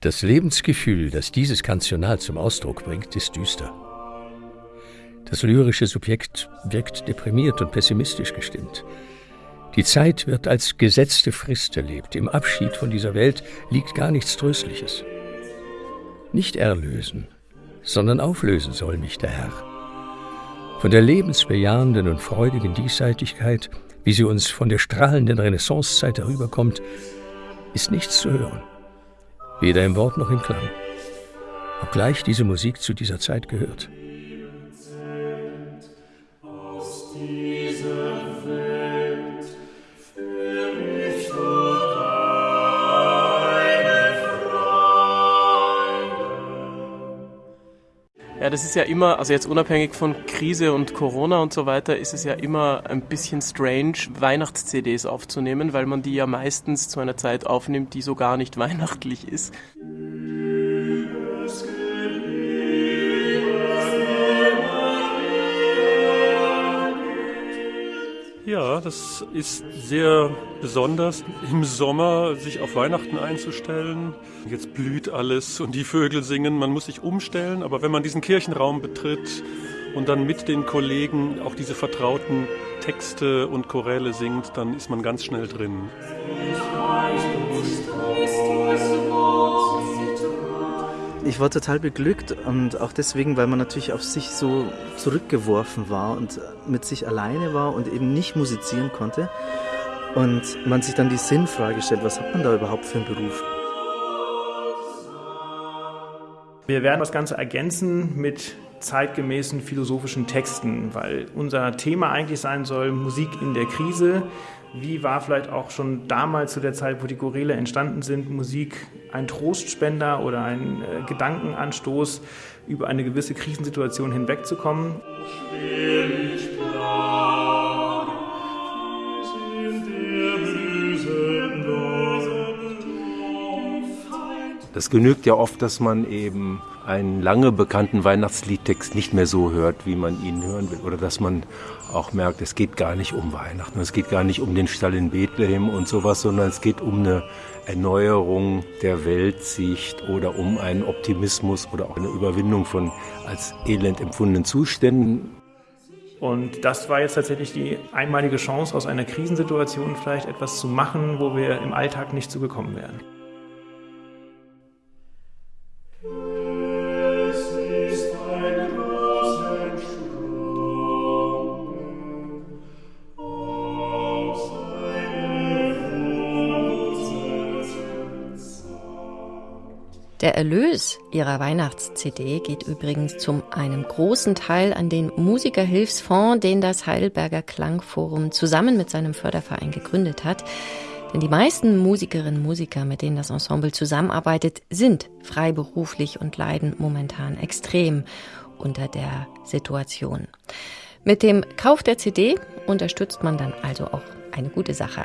Das Lebensgefühl, das dieses Kantional zum Ausdruck bringt, ist düster. Das lyrische Subjekt wirkt deprimiert und pessimistisch gestimmt. Die Zeit wird als gesetzte Frist erlebt. Im Abschied von dieser Welt liegt gar nichts Tröstliches. Nicht erlösen, sondern auflösen soll mich der Herr. Von der lebensbejahenden und freudigen Diesseitigkeit, wie sie uns von der strahlenden Renaissancezeit herüberkommt, ist nichts zu hören. Weder im Wort noch im Klang. Obgleich diese Musik zu dieser Zeit gehört. Ja, das ist ja immer, also jetzt unabhängig von Krise und Corona und so weiter, ist es ja immer ein bisschen strange, Weihnachts-CDs aufzunehmen, weil man die ja meistens zu einer Zeit aufnimmt, die so gar nicht weihnachtlich ist. Ja, das ist sehr besonders, im Sommer sich auf Weihnachten einzustellen. Jetzt blüht alles und die Vögel singen, man muss sich umstellen, aber wenn man diesen Kirchenraum betritt und dann mit den Kollegen auch diese vertrauten Texte und Choräle singt, dann ist man ganz schnell drin. Ich war total beglückt und auch deswegen, weil man natürlich auf sich so zurückgeworfen war und mit sich alleine war und eben nicht musizieren konnte. Und man sich dann die Sinnfrage stellt, was hat man da überhaupt für einen Beruf? Wir werden das Ganze ergänzen mit zeitgemäßen philosophischen Texten, weil unser Thema eigentlich sein soll Musik in der Krise. Wie war vielleicht auch schon damals zu der Zeit, wo die Choräle entstanden sind, Musik ein Trostspender oder ein äh, Gedankenanstoß, über eine gewisse Krisensituation hinwegzukommen? Das genügt ja oft, dass man eben einen lange bekannten Weihnachtsliedtext nicht mehr so hört, wie man ihn hören will. Oder dass man auch merkt, es geht gar nicht um Weihnachten, es geht gar nicht um den Stall in Bethlehem und sowas, sondern es geht um eine Erneuerung der Weltsicht oder um einen Optimismus oder auch eine Überwindung von als elend empfundenen Zuständen. Und das war jetzt tatsächlich die einmalige Chance, aus einer Krisensituation vielleicht etwas zu machen, wo wir im Alltag nicht zugekommen wären. Der Erlös ihrer Weihnachts-CD geht übrigens zum einem großen Teil an den Musikerhilfsfonds, den das Heidelberger Klangforum zusammen mit seinem Förderverein gegründet hat. Denn die meisten Musikerinnen und Musiker, mit denen das Ensemble zusammenarbeitet, sind freiberuflich und leiden momentan extrem unter der Situation. Mit dem Kauf der CD unterstützt man dann also auch eine gute Sache.